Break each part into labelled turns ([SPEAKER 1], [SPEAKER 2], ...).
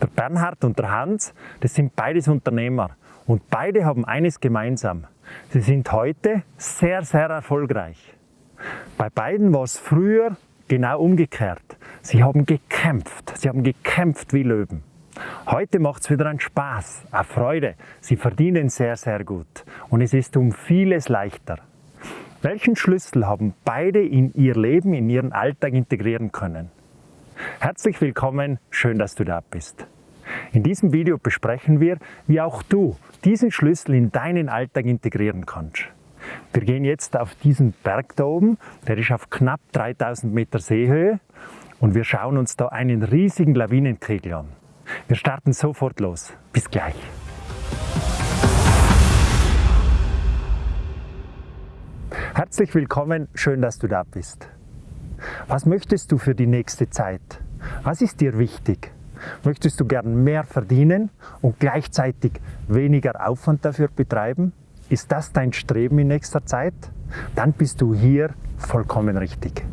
[SPEAKER 1] Der Bernhard und der Hans, das sind beides Unternehmer und beide haben eines gemeinsam. Sie sind heute sehr, sehr erfolgreich. Bei beiden war es früher genau umgekehrt. Sie haben gekämpft, sie haben gekämpft wie Löwen. Heute macht es wieder einen Spaß, eine Freude. Sie verdienen sehr, sehr gut und es ist um vieles leichter. Welchen Schlüssel haben beide in ihr Leben, in ihren Alltag integrieren können? Herzlich willkommen, schön, dass du da bist. In diesem Video besprechen wir, wie auch du diesen Schlüssel in deinen Alltag integrieren kannst. Wir gehen jetzt auf diesen Berg da oben, der ist auf knapp 3000 Meter Seehöhe und wir schauen uns da einen riesigen Lawinenkegel an. Wir starten sofort los. Bis gleich. Herzlich willkommen, schön, dass du da bist. Was möchtest du für die nächste Zeit? Was ist dir wichtig? Möchtest du gern mehr verdienen und gleichzeitig weniger Aufwand dafür betreiben? Ist das dein Streben in nächster Zeit? Dann bist du hier vollkommen richtig.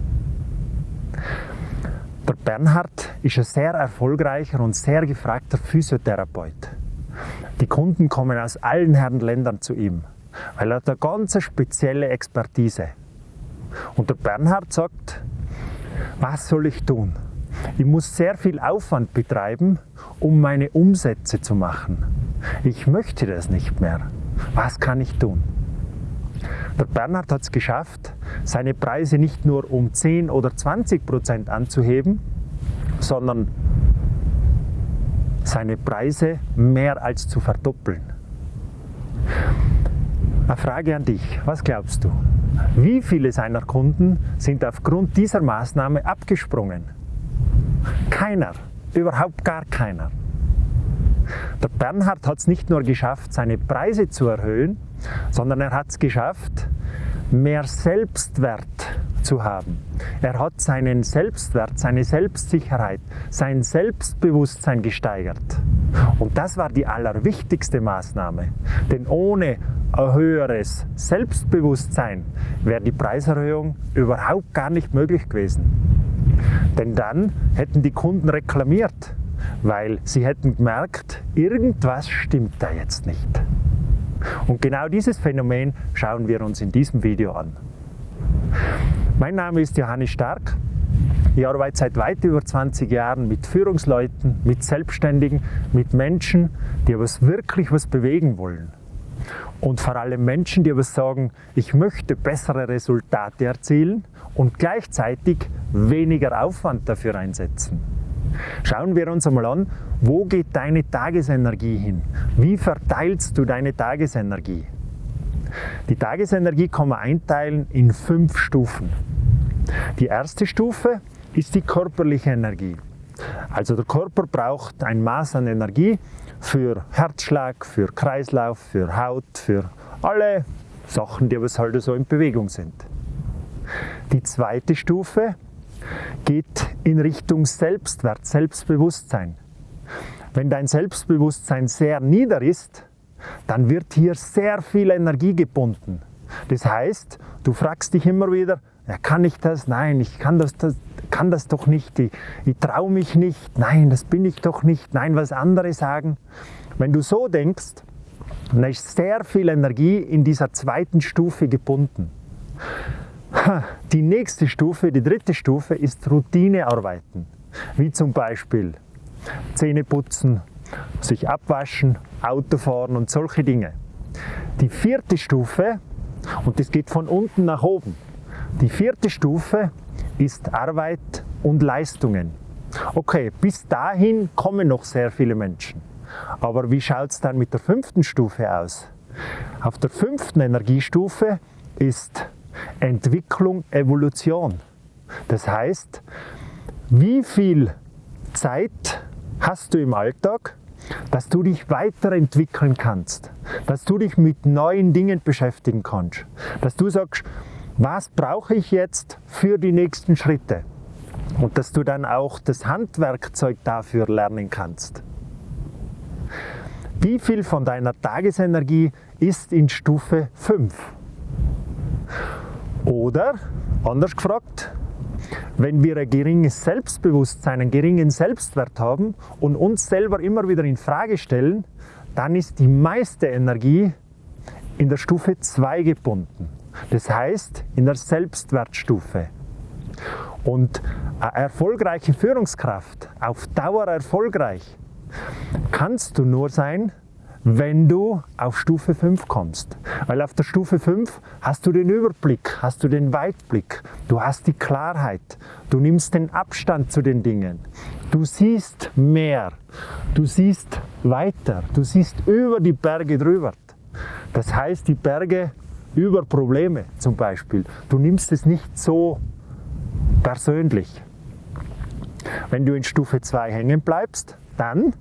[SPEAKER 1] Der Bernhard ist ein sehr erfolgreicher und sehr gefragter Physiotherapeut. Die Kunden kommen aus allen Herren Ländern zu ihm, weil er hat eine ganz spezielle Expertise. Und der Bernhard sagt, was soll ich tun? Ich muss sehr viel Aufwand betreiben, um meine Umsätze zu machen. Ich möchte das nicht mehr. Was kann ich tun? Der Bernhard hat es geschafft, seine Preise nicht nur um 10 oder 20 Prozent anzuheben, sondern seine Preise mehr als zu verdoppeln. Eine Frage an dich, was glaubst du? Wie viele seiner Kunden sind aufgrund dieser Maßnahme abgesprungen? Keiner, überhaupt gar keiner. Der Bernhard hat es nicht nur geschafft, seine Preise zu erhöhen, sondern er hat es geschafft, mehr Selbstwert zu haben. Er hat seinen Selbstwert, seine Selbstsicherheit, sein Selbstbewusstsein gesteigert. Und das war die allerwichtigste Maßnahme. Denn ohne ein höheres Selbstbewusstsein wäre die Preiserhöhung überhaupt gar nicht möglich gewesen. Denn dann hätten die Kunden reklamiert, weil sie hätten gemerkt, irgendwas stimmt da jetzt nicht. Und genau dieses Phänomen schauen wir uns in diesem Video an. Mein Name ist Johannes Stark. Ich arbeite seit weit über 20 Jahren mit Führungsleuten, mit Selbstständigen, mit Menschen, die was wirklich was bewegen wollen. Und vor allem Menschen, die aber sagen, ich möchte bessere Resultate erzielen und gleichzeitig weniger Aufwand dafür einsetzen. Schauen wir uns einmal an, wo geht deine Tagesenergie hin? Wie verteilst du deine Tagesenergie? Die Tagesenergie kann man einteilen in fünf Stufen. Die erste Stufe ist die körperliche Energie. Also der Körper braucht ein Maß an Energie für Herzschlag, für Kreislauf, für Haut, für alle Sachen, die aber halt so in Bewegung sind. Die zweite Stufe geht in Richtung Selbstwert, Selbstbewusstsein. Wenn dein Selbstbewusstsein sehr nieder ist, dann wird hier sehr viel Energie gebunden. Das heißt, du fragst dich immer wieder, ja, kann ich das? Nein, ich kann das, das, kann das doch nicht. Ich, ich traue mich nicht. Nein, das bin ich doch nicht. Nein, was andere sagen. Wenn du so denkst, dann ist sehr viel Energie in dieser zweiten Stufe gebunden. Die nächste Stufe, die dritte Stufe, ist Routinearbeiten, wie zum Beispiel Zähne putzen, sich abwaschen, Auto fahren und solche Dinge. Die vierte Stufe, und das geht von unten nach oben, die vierte Stufe ist Arbeit und Leistungen. Okay, bis dahin kommen noch sehr viele Menschen. Aber wie schaut es dann mit der fünften Stufe aus? Auf der fünften Energiestufe ist Entwicklung, Evolution. Das heißt, wie viel Zeit hast du im Alltag, dass du dich weiterentwickeln kannst, dass du dich mit neuen Dingen beschäftigen kannst, dass du sagst, was brauche ich jetzt für die nächsten Schritte und dass du dann auch das Handwerkzeug dafür lernen kannst. Wie viel von deiner Tagesenergie ist in Stufe 5? Oder, anders gefragt, Wenn wir ein geringes Selbstbewusstsein, einen geringen Selbstwert haben und uns selber immer wieder in Frage stellen, dann ist die meiste Energie in der Stufe 2 gebunden. Das heißt in der Selbstwertstufe. Und eine erfolgreiche Führungskraft, auf Dauer erfolgreich, kannst du nur sein, wenn du auf Stufe 5 kommst. Weil auf der Stufe 5 hast du den Überblick, hast du den Weitblick, du hast die Klarheit, du nimmst den Abstand zu den Dingen, du siehst mehr, du siehst weiter, du siehst über die Berge drüber. Das heißt, die Berge über Probleme zum Beispiel. Du nimmst es nicht so persönlich. Wenn du in Stufe 2 hängen bleibst, dann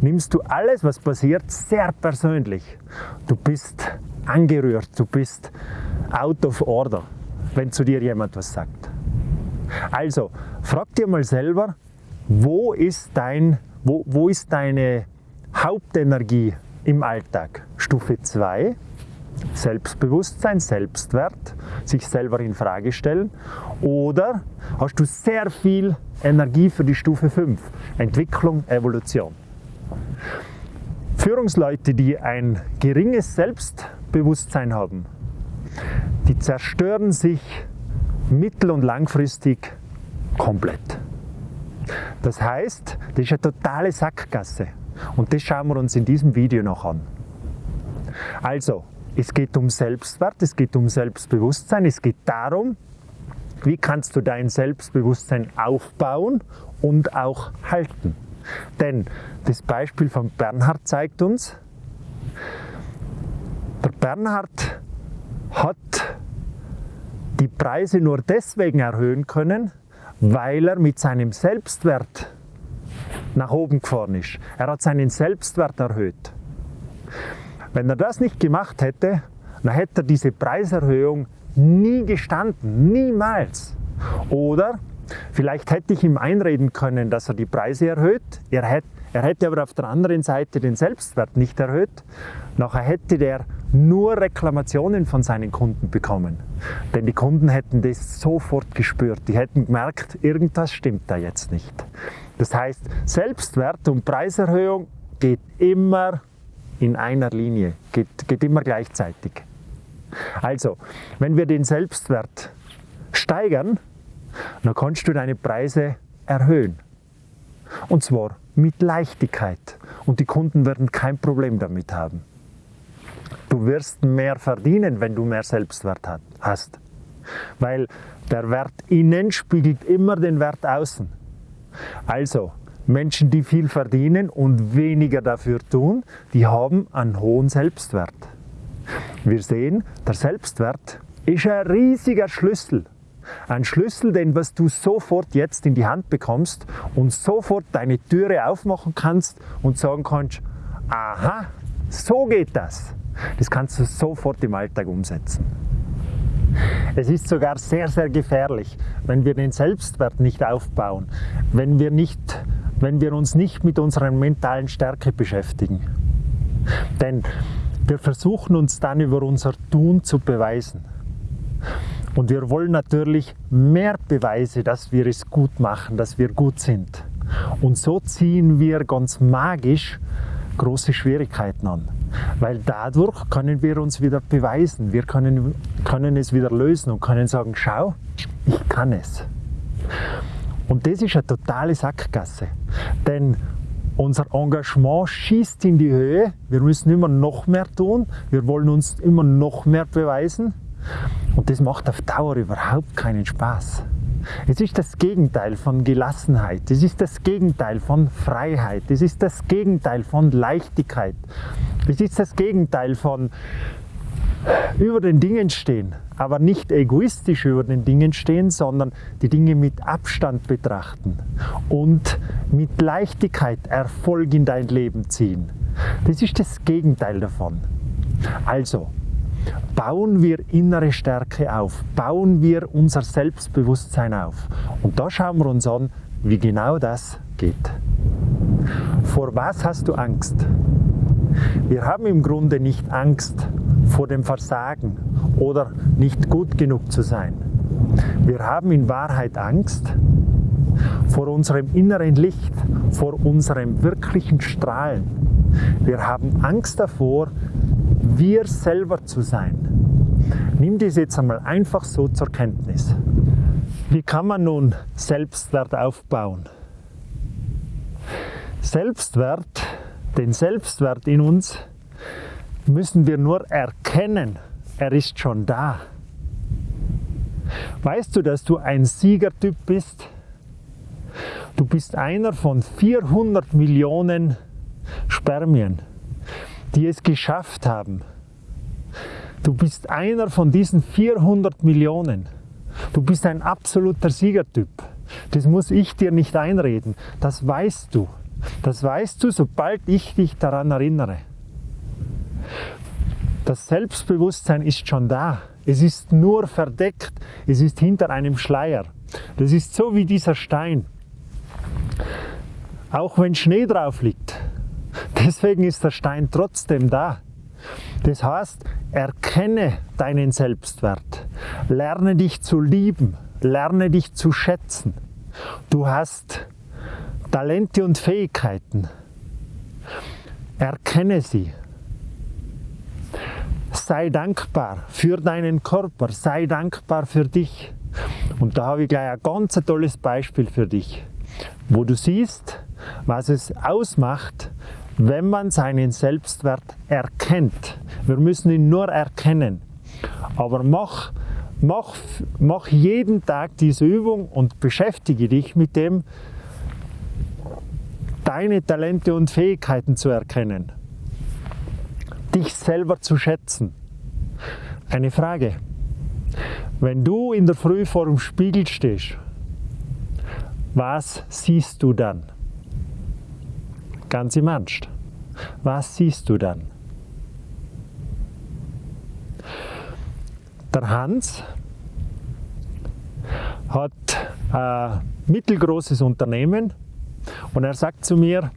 [SPEAKER 1] nimmst du alles, was passiert, sehr persönlich. Du bist angerührt, du bist out of order, wenn zu dir jemand was sagt. Also, frag dir mal selber, wo ist, dein, wo, wo ist deine Hauptenergie im Alltag? Stufe 2, Selbstbewusstsein, Selbstwert, sich selber in Frage stellen. Oder hast du sehr viel Energie für die Stufe 5, Entwicklung, Evolution. Führungsleute, die ein geringes Selbstbewusstsein haben, die zerstören sich mittel- und langfristig komplett. Das heißt, das ist eine totale Sackgasse. Und das schauen wir uns in diesem Video noch an. Also, es geht um Selbstwert, es geht um Selbstbewusstsein, es geht darum, wie kannst du dein Selbstbewusstsein aufbauen und auch halten. Denn das Beispiel von Bernhard zeigt uns, der Bernhard hat die Preise nur deswegen erhöhen können, weil er mit seinem Selbstwert nach oben gefahren ist. Er hat seinen Selbstwert erhöht. Wenn er das nicht gemacht hätte, dann hätte er diese Preiserhöhung nie gestanden, niemals. Oder vielleicht hätte ich ihm einreden können, dass er die Preise erhöht. Er hätte, er hätte aber auf der anderen Seite den Selbstwert nicht erhöht. Nachher hätte der nur Reklamationen von seinen Kunden bekommen. Denn die Kunden hätten das sofort gespürt. Die hätten gemerkt, irgendwas stimmt da jetzt nicht. Das heißt, Selbstwert und Preiserhöhung geht immer in einer Linie, geht, geht immer gleichzeitig. Also, wenn wir den Selbstwert steigern, dann kannst du deine Preise erhöhen. Und zwar mit Leichtigkeit. Und die Kunden werden kein Problem damit haben. Du wirst mehr verdienen, wenn du mehr Selbstwert hast. Weil der Wert innen spiegelt immer den Wert außen. Also, Menschen, die viel verdienen und weniger dafür tun, die haben einen hohen Selbstwert. Wir sehen, der Selbstwert ist ein riesiger Schlüssel. Ein Schlüssel, den was du sofort jetzt in die Hand bekommst und sofort deine Türe aufmachen kannst und sagen kannst, aha, so geht das. Das kannst du sofort im Alltag umsetzen. Es ist sogar sehr, sehr gefährlich, wenn wir den Selbstwert nicht aufbauen, wenn wir, nicht, wenn wir uns nicht mit unserer mentalen Stärke beschäftigen. Denn wir versuchen uns dann über unser Tun zu beweisen. Und wir wollen natürlich mehr Beweise, dass wir es gut machen, dass wir gut sind. Und so ziehen wir ganz magisch große Schwierigkeiten an. Weil dadurch können wir uns wieder beweisen, wir können, können es wieder lösen und können sagen, schau, ich kann es. Und das ist eine totale Sackgasse. Denn unser Engagement schießt in die Höhe. Wir müssen immer noch mehr tun. Wir wollen uns immer noch mehr beweisen. Und das macht auf Dauer überhaupt keinen Spaß. Es ist das Gegenteil von Gelassenheit. Es ist das Gegenteil von Freiheit. Es ist das Gegenteil von Leichtigkeit. Es ist das Gegenteil von über den Dingen stehen, aber nicht egoistisch über den Dingen stehen, sondern die Dinge mit Abstand betrachten und mit Leichtigkeit Erfolg in dein Leben ziehen. Das ist das Gegenteil davon. Also, bauen wir innere Stärke auf, bauen wir unser Selbstbewusstsein auf. Und da schauen wir uns an, wie genau das geht. Vor was hast du Angst? Wir haben im Grunde nicht Angst vor dem Versagen oder nicht gut genug zu sein. Wir haben in Wahrheit Angst vor unserem inneren Licht, vor unserem wirklichen Strahlen. Wir haben Angst davor, wir selber zu sein. Nimm dies jetzt einmal einfach so zur Kenntnis. Wie kann man nun Selbstwert aufbauen? Selbstwert, den Selbstwert in uns müssen wir nur erkennen. Er ist schon da. Weißt du, dass du ein Siegertyp bist? Du bist einer von 400 Millionen Spermien, die es geschafft haben. Du bist einer von diesen 400 Millionen. Du bist ein absoluter Siegertyp. Das muss ich dir nicht einreden. Das weißt du. Das weißt du, sobald ich dich daran erinnere. Das Selbstbewusstsein ist schon da. Es ist nur verdeckt. Es ist hinter einem Schleier. Das ist so wie dieser Stein. Auch wenn Schnee drauf liegt. Deswegen ist der Stein trotzdem da. Das heißt, erkenne deinen Selbstwert. Lerne dich zu lieben. Lerne dich zu schätzen. Du hast Talente und Fähigkeiten. Erkenne sie. Sei dankbar für deinen Körper, sei dankbar für dich. Und da habe ich gleich ein ganz tolles Beispiel für dich, wo du siehst, was es ausmacht, wenn man seinen Selbstwert erkennt. Wir müssen ihn nur erkennen. Aber mach, mach, mach jeden Tag diese Übung und beschäftige dich mit dem, deine Talente und Fähigkeiten zu erkennen, dich selber zu schätzen. Eine Frage. Wenn du in der Früh vor dem Spiegel stehst, was siehst du dann? Ganz im Ernst. Was siehst du dann? Der Hans hat ein mittelgroßes Unternehmen und er sagt zu mir,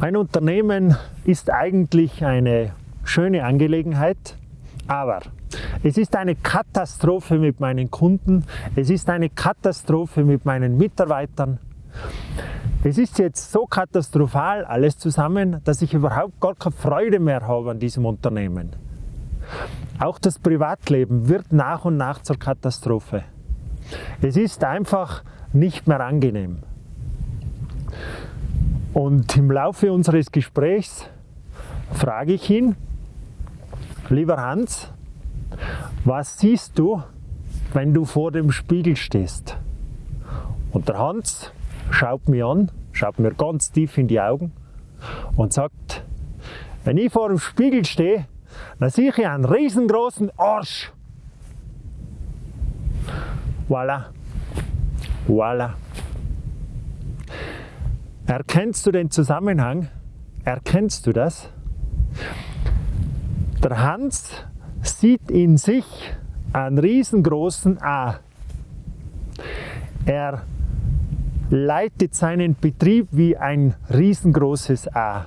[SPEAKER 1] mein Unternehmen ist eigentlich eine schöne Angelegenheit, aber es ist eine Katastrophe mit meinen Kunden, es ist eine Katastrophe mit meinen Mitarbeitern. Es ist jetzt so katastrophal alles zusammen, dass ich überhaupt gar keine Freude mehr habe an diesem Unternehmen. Auch das Privatleben wird nach und nach zur Katastrophe. Es ist einfach nicht mehr angenehm. Und im Laufe unseres Gesprächs frage ich ihn, lieber Hans, was siehst du, wenn du vor dem Spiegel stehst? Und der Hans schaut mich an, schaut mir ganz tief in die Augen und sagt, wenn ich vor dem Spiegel stehe, dann sehe ich einen riesengroßen Arsch. Voilà. Voilà. Erkennst du den Zusammenhang? Erkennst du das? Der Hans sieht in sich einen riesengroßen A. Er leitet seinen Betrieb wie ein riesengroßes A.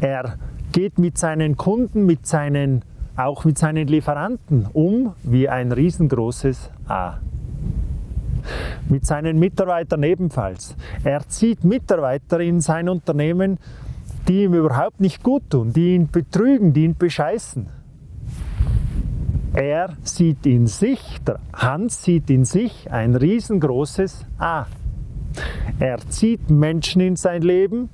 [SPEAKER 1] Er geht mit seinen Kunden, mit seinen, auch mit seinen Lieferanten um wie ein riesengroßes A mit seinen Mitarbeitern ebenfalls. Er zieht Mitarbeiter in sein Unternehmen, die ihm überhaupt nicht gut tun, die ihn betrügen, die ihn bescheißen. Er sieht in sich, der Hans sieht in sich ein riesengroßes A. Er zieht Menschen in sein Leben,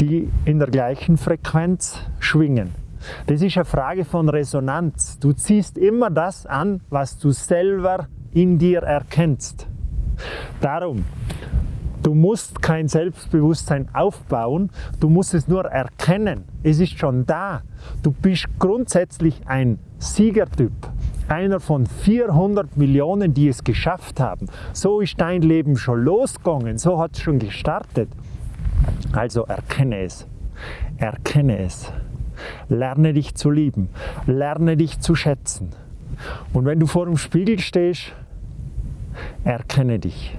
[SPEAKER 1] die in der gleichen Frequenz schwingen. Das ist eine Frage von Resonanz. Du ziehst immer das an, was du selber in dir erkennst. Darum, du musst kein Selbstbewusstsein aufbauen, du musst es nur erkennen. Es ist schon da. Du bist grundsätzlich ein Siegertyp. Einer von 400 Millionen, die es geschafft haben. So ist dein Leben schon losgegangen, so hat es schon gestartet. Also erkenne es. Erkenne es. Lerne dich zu lieben. Lerne dich zu schätzen. Und wenn du vor dem Spiegel stehst, erkenne dich.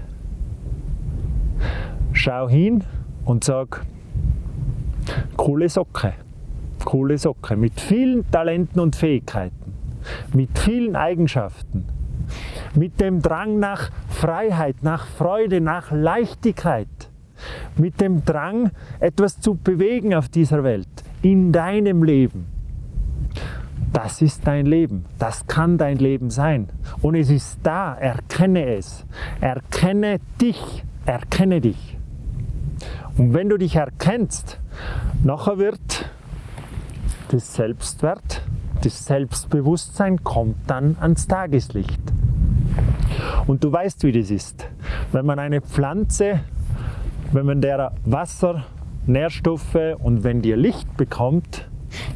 [SPEAKER 1] Schau hin und sag, coole Socke, coole Socke mit vielen Talenten und Fähigkeiten. mit vielen Eigenschaften, mit dem Drang nach Freiheit, nach Freude, nach Leichtigkeit, mit dem Drang, etwas zu bewegen auf dieser Welt, in deinem Leben. Das ist dein Leben, das kann dein Leben sein. Und es ist da, erkenne es. Erkenne dich, erkenne dich. Und wenn du dich erkennst, nachher wird das Selbstwert, das Selbstbewusstsein kommt dann ans Tageslicht. Und du weißt, wie das ist. Wenn man eine Pflanze, wenn man der Wasser, Nährstoffe und wenn dir Licht bekommt,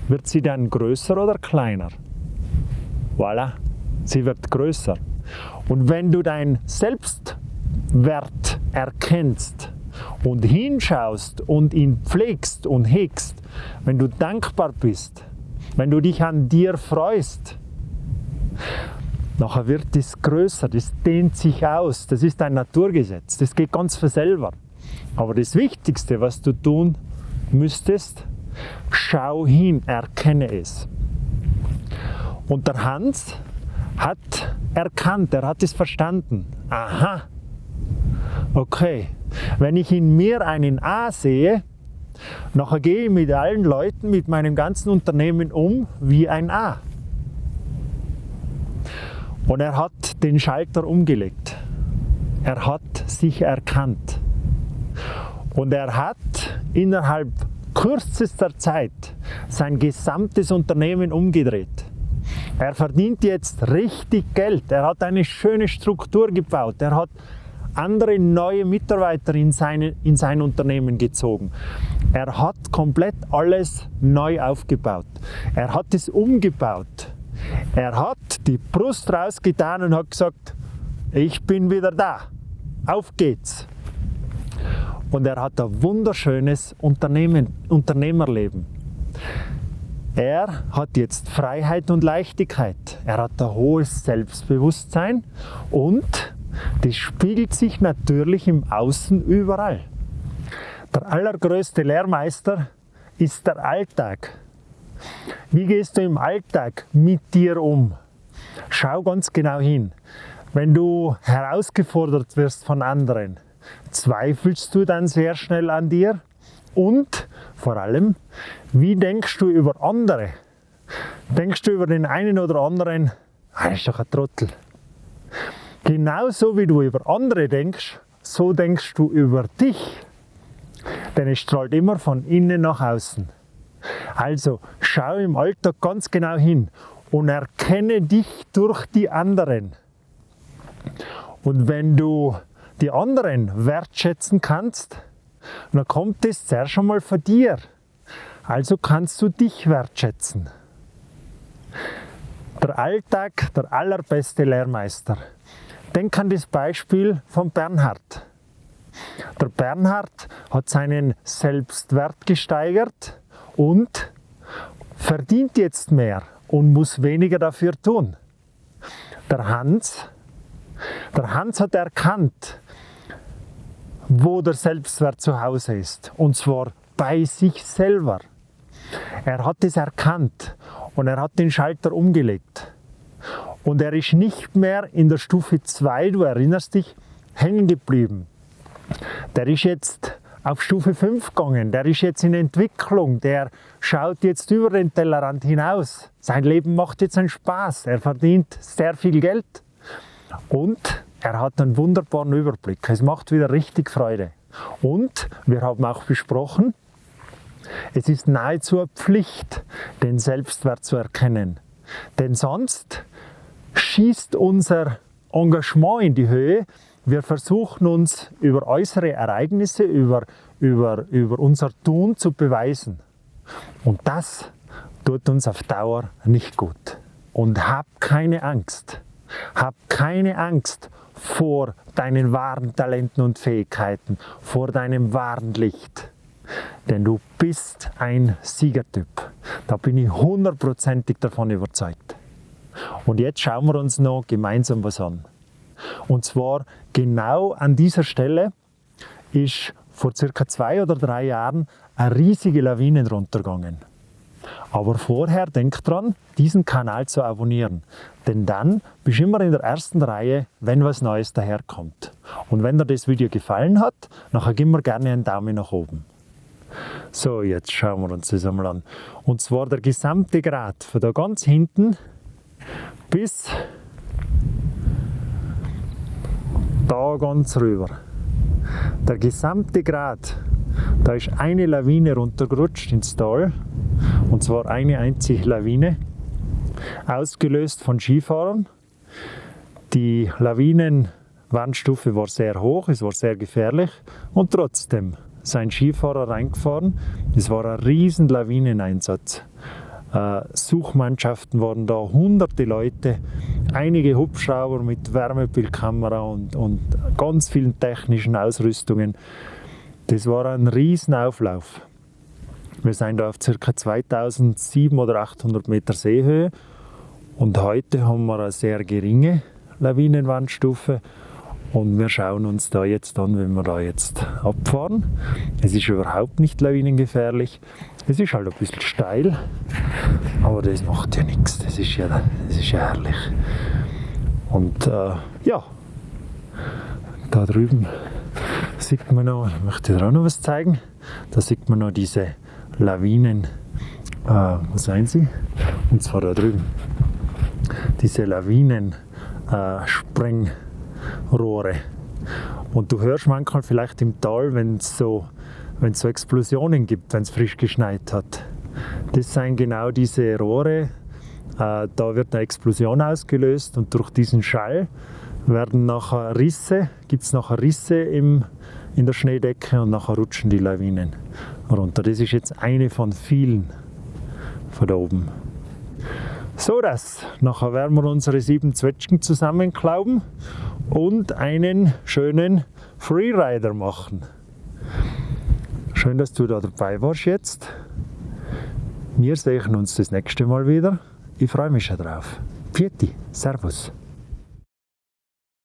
[SPEAKER 1] wird sie dann größer oder kleiner? Voilà, sie wird größer. Und wenn du dein Selbstwert erkennst und hinschaust und ihn pflegst und hegst, wenn du dankbar bist, wenn du dich an dir freust, nachher wird es größer, das dehnt sich aus, das ist ein Naturgesetz, das geht ganz für selber. Aber das Wichtigste, was du tun müsstest, schau hin, erkenne es. Und der Hans hat erkannt, er hat es verstanden. Aha, okay, wenn ich in mir einen A sehe, nachher gehe ich mit allen Leuten, mit meinem ganzen Unternehmen um wie ein A. Und er hat den Schalter umgelegt. Er hat sich erkannt. Und er hat innerhalb kürzester Zeit sein gesamtes Unternehmen umgedreht. Er verdient jetzt richtig Geld. Er hat eine schöne Struktur gebaut. Er hat andere neue Mitarbeiter in, seine, in sein Unternehmen gezogen. Er hat komplett alles neu aufgebaut. Er hat es umgebaut. Er hat die Brust rausgetan und hat gesagt, ich bin wieder da. Auf geht's und er hat ein wunderschönes Unternehmen, Unternehmerleben. Er hat jetzt Freiheit und Leichtigkeit. Er hat ein hohes Selbstbewusstsein und das spiegelt sich natürlich im Außen überall. Der allergrößte Lehrmeister ist der Alltag. Wie gehst du im Alltag mit dir um? Schau ganz genau hin. Wenn du herausgefordert wirst von anderen, zweifelst du dann sehr schnell an dir? Und vor allem, wie denkst du über andere? Denkst du über den einen oder anderen, ah, ist doch ein Trottel. Genauso wie du über andere denkst, so denkst du über dich. Denn es strahlt immer von innen nach außen. Also schau im Alltag ganz genau hin und erkenne dich durch die anderen. Und wenn du die anderen wertschätzen kannst, dann kommt es zuerst schon mal von dir. Also kannst du dich wertschätzen. Der Alltag, der allerbeste Lehrmeister. Denk an das Beispiel von Bernhard. Der Bernhard hat seinen Selbstwert gesteigert und verdient jetzt mehr und muss weniger dafür tun. Der Hans, der Hans hat erkannt, wo der Selbstwert zu Hause ist. Und zwar bei sich selber. Er hat es erkannt und er hat den Schalter umgelegt. Und er ist nicht mehr in der Stufe 2, du erinnerst dich, hängen geblieben. Der ist jetzt auf Stufe 5 gegangen, der ist jetzt in Entwicklung, der schaut jetzt über den Tellerrand hinaus. Sein Leben macht jetzt einen Spaß, er verdient sehr viel Geld und er hat einen wunderbaren Überblick. Es macht wieder richtig Freude. Und wir haben auch besprochen, es ist nahezu eine Pflicht, den Selbstwert zu erkennen. Denn sonst schießt unser Engagement in die Höhe. Wir versuchen uns über äußere Ereignisse, über, über, über unser Tun zu beweisen. Und das tut uns auf Dauer nicht gut. Und hab keine Angst. Hab keine Angst vor deinen wahren Talenten und Fähigkeiten, vor deinem wahren Licht. Denn du bist ein Siegertyp. Da bin ich hundertprozentig davon überzeugt. Und jetzt schauen wir uns noch gemeinsam was an. Und zwar genau an dieser Stelle ist vor circa zwei oder drei Jahren eine riesige Lawine runtergegangen. Aber vorher denk dran, diesen Kanal zu abonnieren. Denn dann bist du immer in der ersten Reihe, wenn was Neues daherkommt. Und wenn dir das Video gefallen hat, dann gib mir gerne einen Daumen nach oben. So, jetzt schauen wir uns das einmal an. Und zwar der gesamte Grat von da ganz hinten bis da ganz rüber. Der gesamte Grat, da ist eine Lawine runtergerutscht ins Tal und zwar eine einzige Lawine, ausgelöst von Skifahrern. Die Lawinenwandstufe war sehr hoch, es war sehr gefährlich und trotzdem sind Skifahrer reingefahren. Es war ein riesen Lawineneinsatz. Äh, Suchmannschaften waren da, hunderte Leute, einige Hubschrauber mit Wärmebildkamera und, und ganz vielen technischen Ausrüstungen. Das war ein riesen Auflauf. Wir sind da auf ca. 2700 oder 800 Meter Seehöhe und heute haben wir eine sehr geringe Lawinenwandstufe und wir schauen uns da jetzt an, wenn wir da jetzt abfahren. Es ist überhaupt nicht lawinengefährlich. Es ist halt ein bisschen steil, aber das macht ja nichts. Das ist ja, das ist ja herrlich. Und äh, ja, da drüben sieht man noch, ich möchte dir auch noch was zeigen, da sieht man noch diese Lawinen, äh, wo sind sie? Und zwar da drüben. Diese Lawinen äh, Sprengrohre. Und du hörst manchmal vielleicht im Tal, wenn es so so Explosionen gibt, wenn es frisch geschneit hat. Das sind genau diese Rohre. Äh, da wird eine Explosion ausgelöst und durch diesen Schall werden nachher Risse, gibt es nachher Risse im, in der Schneedecke und nachher rutschen die Lawinen runter. Das ist jetzt eine von vielen von da oben. So das, nachher werden wir unsere sieben Zwetschgen zusammenklauben und einen schönen Freerider machen. Schön, dass du da dabei warst jetzt. Wir sehen uns das nächste Mal wieder. Ich freue mich schon drauf. Pieti, Servus.